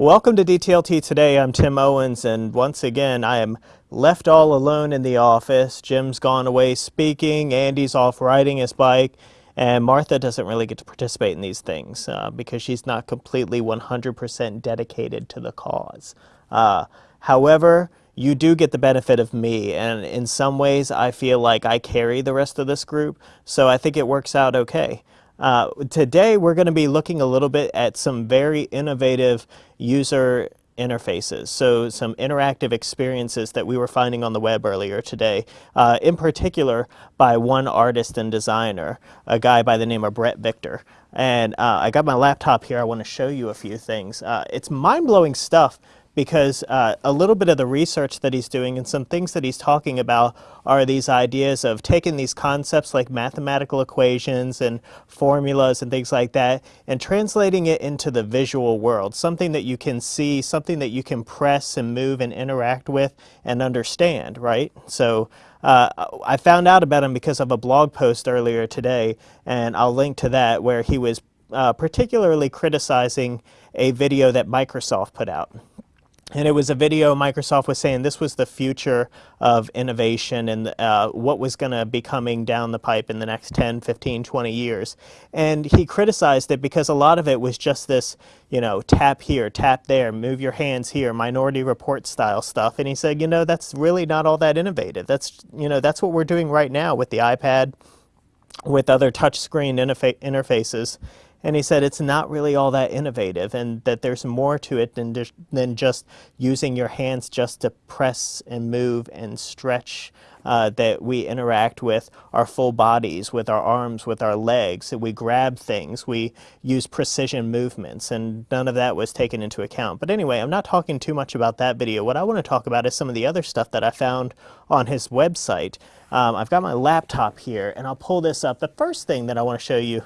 Welcome to DTLT Today. I'm Tim Owens, and once again, I am left all alone in the office. Jim's gone away speaking, Andy's off riding his bike, and Martha doesn't really get to participate in these things uh, because she's not completely 100% dedicated to the cause. Uh, however, you do get the benefit of me, and in some ways, I feel like I carry the rest of this group, so I think it works out okay. Uh, today we're going to be looking a little bit at some very innovative user interfaces, so some interactive experiences that we were finding on the web earlier today, uh, in particular by one artist and designer, a guy by the name of Bret Victor. And uh, I got my laptop here, I want to show you a few things. Uh, it's mind-blowing stuff because uh, a little bit of the research that he's doing and some things that he's talking about are these ideas of taking these concepts like mathematical equations and formulas and things like that and translating it into the visual world, something that you can see, something that you can press and move and interact with and understand, right? So uh, I found out about him because of a blog post earlier today, and I'll link to that where he was uh, particularly criticizing a video that Microsoft put out. And it was a video Microsoft was saying this was the future of innovation and uh, what was going to be coming down the pipe in the next 10, 15, 20 years. And he criticized it because a lot of it was just this, you know, tap here, tap there, move your hands here, minority report style stuff. And he said, you know, that's really not all that innovative. That's, you know, that's what we're doing right now with the iPad, with other touchscreen interfa interfaces. And he said it's not really all that innovative and that there's more to it than, just, than just using your hands just to press and move and stretch uh, that we interact with our full bodies, with our arms, with our legs. That we grab things, we use precision movements, and none of that was taken into account. But anyway, I'm not talking too much about that video. What I want to talk about is some of the other stuff that I found on his website. Um, I've got my laptop here, and I'll pull this up. The first thing that I want to show you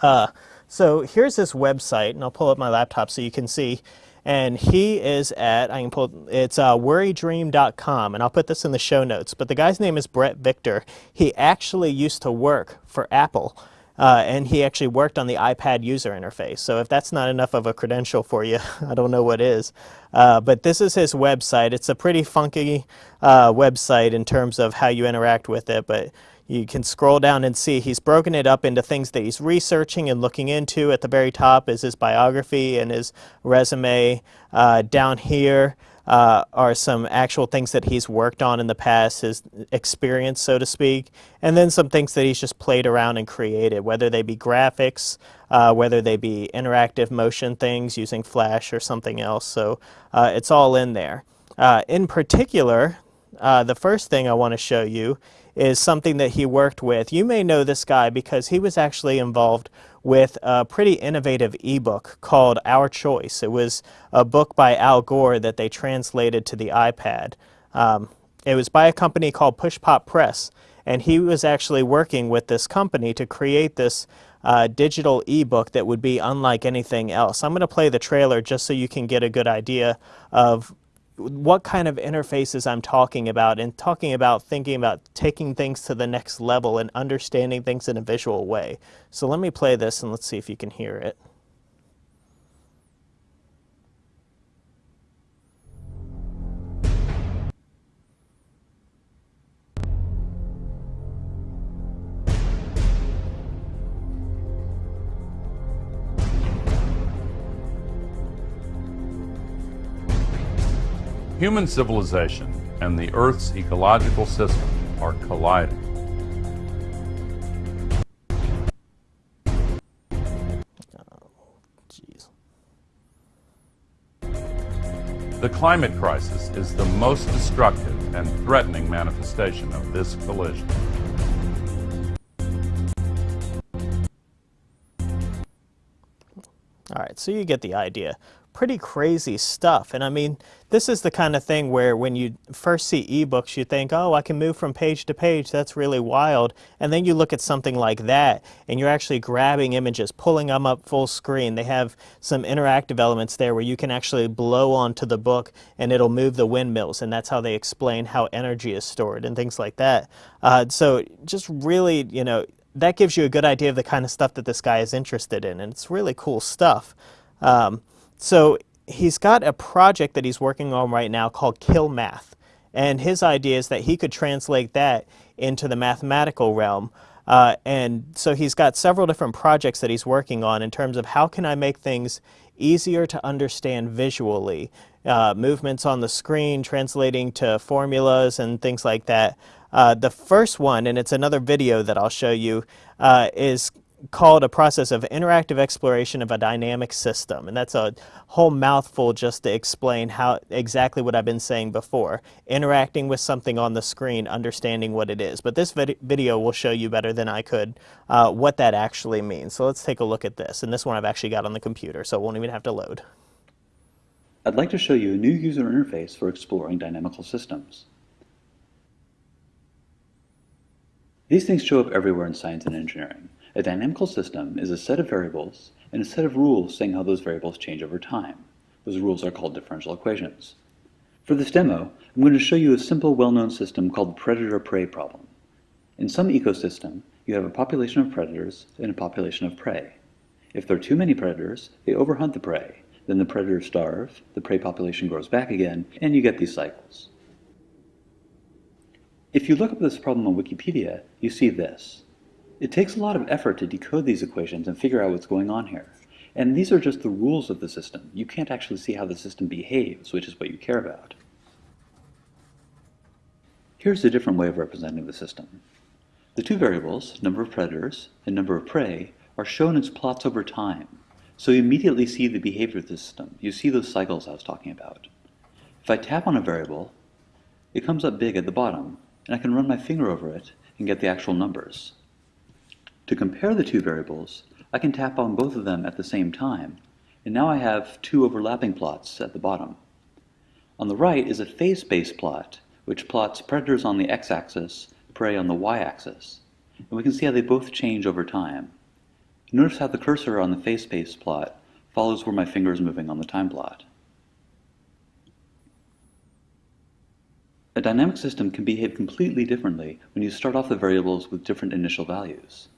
uh, so here's this website, and I'll pull up my laptop so you can see. And he is at, I can pull, it's uh, worrydream.com, and I'll put this in the show notes. But the guy's name is Bret Victor. He actually used to work for Apple. Uh, and he actually worked on the iPad user interface. So if that's not enough of a credential for you, I don't know what is. Uh, but this is his website. It's a pretty funky uh, website in terms of how you interact with it. But you can scroll down and see he's broken it up into things that he's researching and looking into. At the very top is his biography and his resume. Uh, down here uh, are some actual things that he's worked on in the past, his experience, so to speak, and then some things that he's just played around and created, whether they be graphics, uh, whether they be interactive motion things using Flash or something else. So uh, it's all in there. Uh, in particular, uh, the first thing I want to show you is something that he worked with. You may know this guy because he was actually involved with a pretty innovative ebook called Our Choice. It was a book by Al Gore that they translated to the iPad. Um, it was by a company called Push Pop Press, and he was actually working with this company to create this uh, digital ebook that would be unlike anything else. I'm going to play the trailer just so you can get a good idea of what kind of interfaces I'm talking about and talking about thinking about taking things to the next level and understanding things in a visual way. So let me play this and let's see if you can hear it. Human civilization and the Earth's ecological system are colliding. The climate crisis is the most destructive and threatening manifestation of this collision. All right, so you get the idea pretty crazy stuff. And I mean, this is the kind of thing where when you first see ebooks, you think, oh, I can move from page to page. That's really wild. And then you look at something like that, and you're actually grabbing images, pulling them up full screen. They have some interactive elements there where you can actually blow onto the book and it'll move the windmills. And that's how they explain how energy is stored and things like that. Uh, so just really, you know, that gives you a good idea of the kind of stuff that this guy is interested in. And it's really cool stuff. Um, so he's got a project that he's working on right now called Kill Math. And his idea is that he could translate that into the mathematical realm. Uh, and so he's got several different projects that he's working on in terms of how can I make things easier to understand visually. Uh, movements on the screen, translating to formulas and things like that. Uh, the first one, and it's another video that I'll show you, uh, is called a process of interactive exploration of a dynamic system. And that's a whole mouthful just to explain how exactly what I've been saying before. Interacting with something on the screen, understanding what it is. But this vid video will show you better than I could uh, what that actually means. So let's take a look at this. And this one I've actually got on the computer, so it won't even have to load. I'd like to show you a new user interface for exploring dynamical systems. These things show up everywhere in science and engineering. A dynamical system is a set of variables and a set of rules saying how those variables change over time. Those rules are called differential equations. For this demo, I'm going to show you a simple well-known system called the predator-prey problem. In some ecosystem, you have a population of predators and a population of prey. If there are too many predators, they overhunt the prey. Then the predators starve, the prey population grows back again, and you get these cycles. If you look up this problem on Wikipedia, you see this. It takes a lot of effort to decode these equations and figure out what's going on here. And these are just the rules of the system. You can't actually see how the system behaves, which is what you care about. Here's a different way of representing the system. The two variables, number of predators and number of prey, are shown as plots over time. So you immediately see the behavior of the system. You see those cycles I was talking about. If I tap on a variable, it comes up big at the bottom, and I can run my finger over it and get the actual numbers. To compare the two variables, I can tap on both of them at the same time, and now I have two overlapping plots at the bottom. On the right is a phase-space plot, which plots predators on the x-axis, prey on the y-axis. And we can see how they both change over time. Notice how the cursor on the phase-space plot follows where my finger is moving on the time plot. A dynamic system can behave completely differently when you start off the variables with different initial values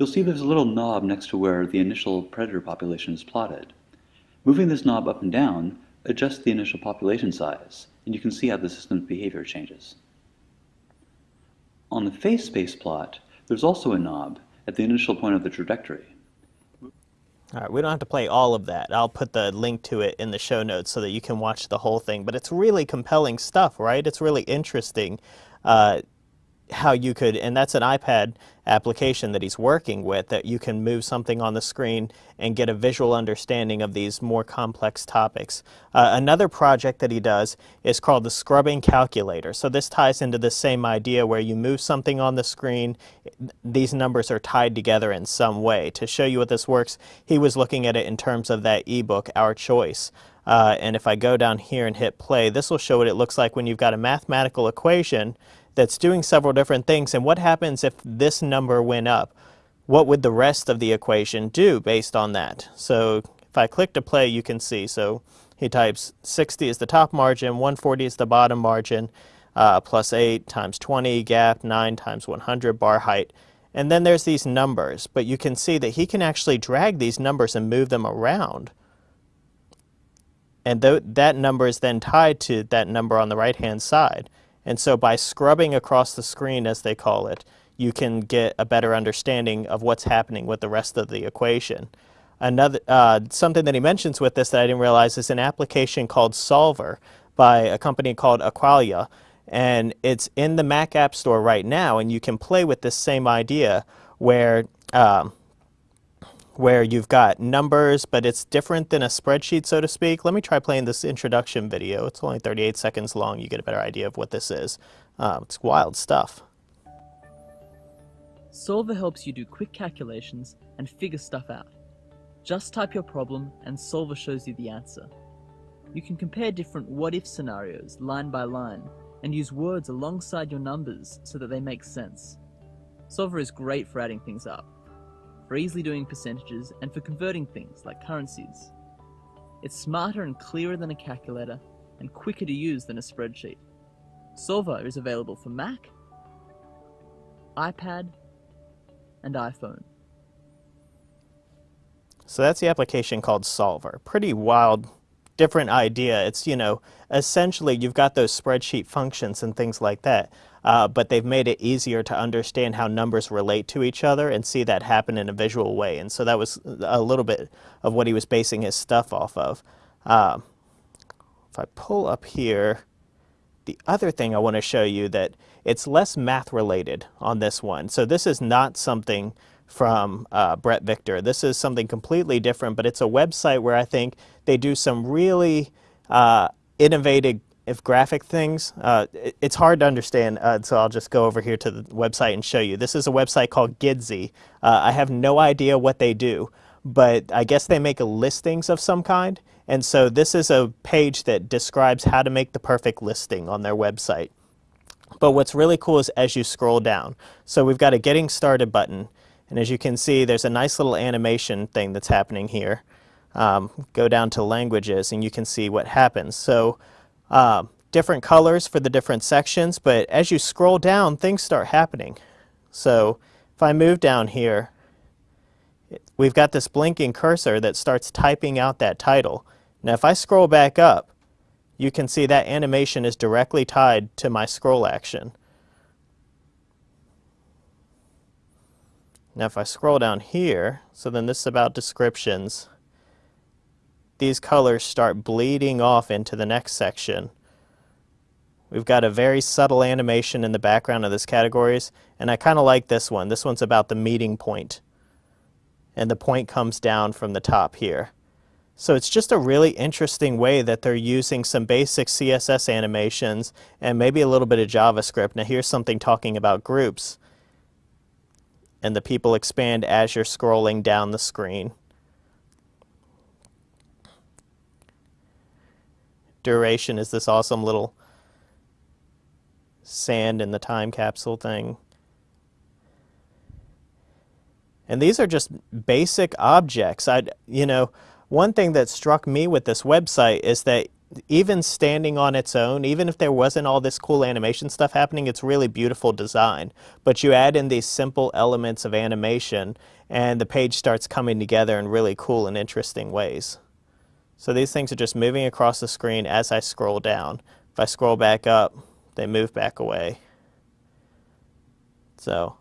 you'll see there's a little knob next to where the initial predator population is plotted. Moving this knob up and down adjusts the initial population size, and you can see how the system's behavior changes. On the phase space plot, there's also a knob at the initial point of the trajectory. All right, we don't have to play all of that. I'll put the link to it in the show notes so that you can watch the whole thing. But it's really compelling stuff, right? It's really interesting. Uh, how you could, and that's an iPad application that he's working with, that you can move something on the screen and get a visual understanding of these more complex topics. Uh, another project that he does is called the scrubbing calculator. So this ties into the same idea where you move something on the screen, these numbers are tied together in some way. To show you what this works, he was looking at it in terms of that ebook, Our Choice. Uh, and if I go down here and hit play, this will show what it looks like when you've got a mathematical equation that's doing several different things. And what happens if this number went up? What would the rest of the equation do based on that? So if I click to play, you can see. So he types 60 is the top margin, 140 is the bottom margin, uh, plus 8 times 20, gap 9 times 100, bar height. And then there's these numbers, but you can see that he can actually drag these numbers and move them around. And th that number is then tied to that number on the right-hand side. And so by scrubbing across the screen, as they call it, you can get a better understanding of what's happening with the rest of the equation. Another uh, Something that he mentions with this that I didn't realize is an application called Soulver by a company called Acqualia. And it's in the Mac App Store right now, and you can play with this same idea where um, where you've got numbers, but it's different than a spreadsheet, so to speak. Let me try playing this introduction video. It's only 38 seconds long. You get a better idea of what this is. Uh, it's wild stuff. Soulver helps you do quick calculations and figure stuff out. Just type your problem and Soulver shows you the answer. You can compare different what-if scenarios line by line and use words alongside your numbers so that they make sense. Soulver is great for adding things up, for easily doing percentages and for converting things like currencies. It's smarter and clearer than a calculator and quicker to use than a spreadsheet. Soulver is available for Mac, iPad, and iPhone. So that's the application called Soulver. Pretty wild, different idea. It's, you know, essentially you've got those spreadsheet functions and things like that, uh, but they've made it easier to understand how numbers relate to each other and see that happen in a visual way. And so that was a little bit of what he was basing his stuff off of. Uh, if I pull up here, the other thing I want to show you that it's less math related on this one. So this is not something from uh, Bret Victor. This is something completely different, but it's a website where I think they do some really uh, innovative if graphic things. Uh, it, it's hard to understand, uh, so I'll just go over here to the website and show you. This is a website called Gidsy. Uh, I have no idea what they do, but I guess they make listings of some kind. And so this is a page that describes how to make the perfect listing on their website. But what's really cool is as you scroll down. So we've got a getting started button. And as you can see, there's a nice little animation thing that's happening here. Um, go down to languages and you can see what happens. So uh, different colors for the different sections, but as you scroll down, things start happening. So if I move down here, we've got this blinking cursor that starts typing out that title. Now if I scroll back up, you can see that animation is directly tied to my scroll action. Now if I scroll down here, so then this is about descriptions, these colors start bleeding off into the next section. We've got a very subtle animation in the background of this categories, and I kind of like this one. This one's about the meeting point, and the point comes down from the top here. So it's just a really interesting way that they're using some basic CSS animations and maybe a little bit of JavaScript. Now here's something talking about groups and the people expand as you're scrolling down the screen. Duration is this awesome little sand in the time capsule thing. And these are just basic objects. I, you know, one thing that struck me with this website is that even standing on its own, even if there wasn't all this cool animation stuff happening, it's really beautiful design. But you add in these simple elements of animation and the page starts coming together in really cool and interesting ways. So these things are just moving across the screen as I scroll down. If I scroll back up, they move back away. So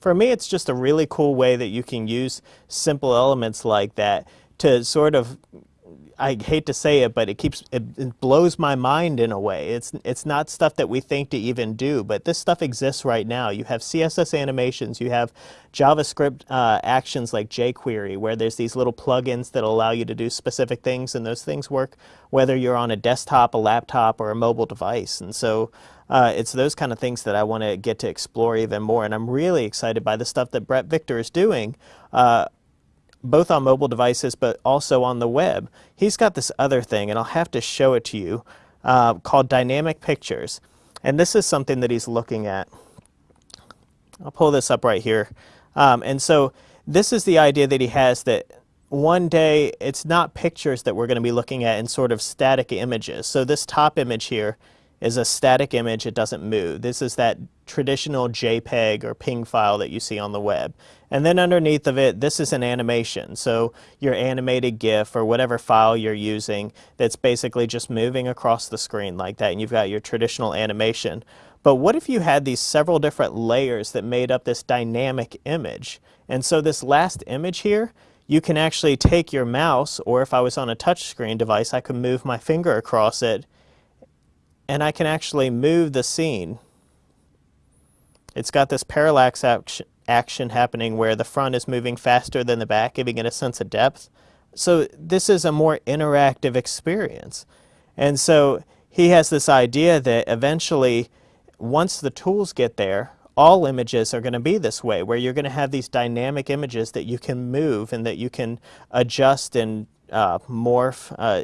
for me, it's just a really cool way that you can use simple elements like that to sort of I hate to say it, but it keeps it, it, blows my mind in a way. It's it's not stuff that we think to even do, but this stuff exists right now. You have CSS animations, you have JavaScript uh, actions like jQuery, where there's these little plugins that allow you to do specific things, and those things work whether you're on a desktop, a laptop, or a mobile device. And so uh, it's those kind of things that I want to get to explore even more. And I'm really excited by the stuff that Bret Victor is doing. Uh, both on mobile devices but also on the web. He's got this other thing, and I'll have to show it to you, uh, called Dynamic Pictures. And this is something that he's looking at. I'll pull this up right here. Um, and so this is the idea that he has that one day it's not pictures that we're going to be looking at in sort of static images. So this top image here is a static image, it doesn't move. This is that traditional JPEG or PNG file that you see on the web. And then underneath of it, this is an animation. So your animated GIF or whatever file you're using that's basically just moving across the screen like that and you've got your traditional animation. But what if you had these several different layers that made up this dynamic image? And so this last image here, you can actually take your mouse, or if I was on a touchscreen device, I could move my finger across it and I can actually move the scene. It's got this parallax action, action happening where the front is moving faster than the back, giving it a sense of depth. So this is a more interactive experience. And so he has this idea that eventually, once the tools get there, all images are going to be this way, where you're going to have these dynamic images that you can move and that you can adjust and uh, morph. Uh,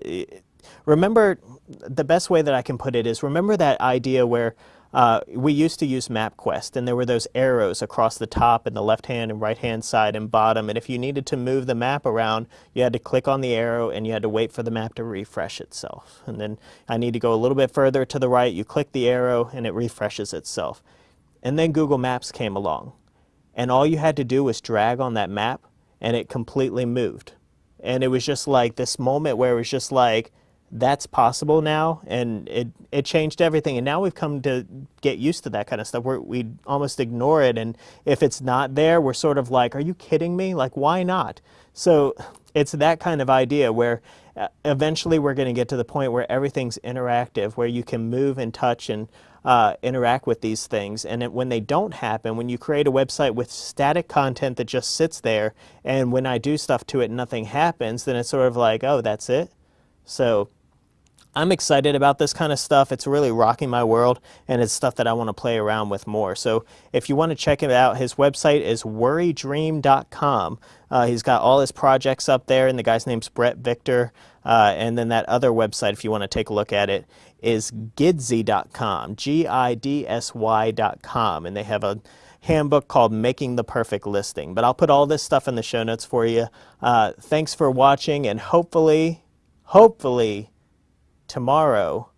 remember, the best way that I can put it is remember that idea where uh, we used to use MapQuest, and there were those arrows across the top and the left-hand and right-hand side and bottom, and if you needed to move the map around, you had to click on the arrow and you had to wait for the map to refresh itself. And then I need to go a little bit further to the right, you click the arrow and it refreshes itself. And then Google Maps came along, and all you had to do was drag on that map, and it completely moved. And it was just like this moment where it was just like, that's possible now and it, it changed everything. And now we've come to get used to that kind of stuff where we almost ignore it. And if it's not there we're sort of like are you kidding me? Like why not? So it's that kind of idea where uh, eventually we're going to get to the point where everything's interactive where you can move and touch and uh, interact with these things. And it, when they don't happen when you create a website with static content that just sits there and when I do stuff to it nothing happens then it's sort of like oh that's it? So I'm excited about this kind of stuff. It's really rocking my world and it's stuff that I want to play around with more. So if you want to check it out, his website is worrydream.com. Uh, he's got all his projects up there and the guy's name's Bret Victor. Uh, and then that other website, if you want to take a look at it, is gidsy.com, G-I-D-S-Y.com. And they have a handbook called Making the Perfect Listing. But I'll put all this stuff in the show notes for you. Uh, thanks for watching and hopefully, hopefully, tomorrow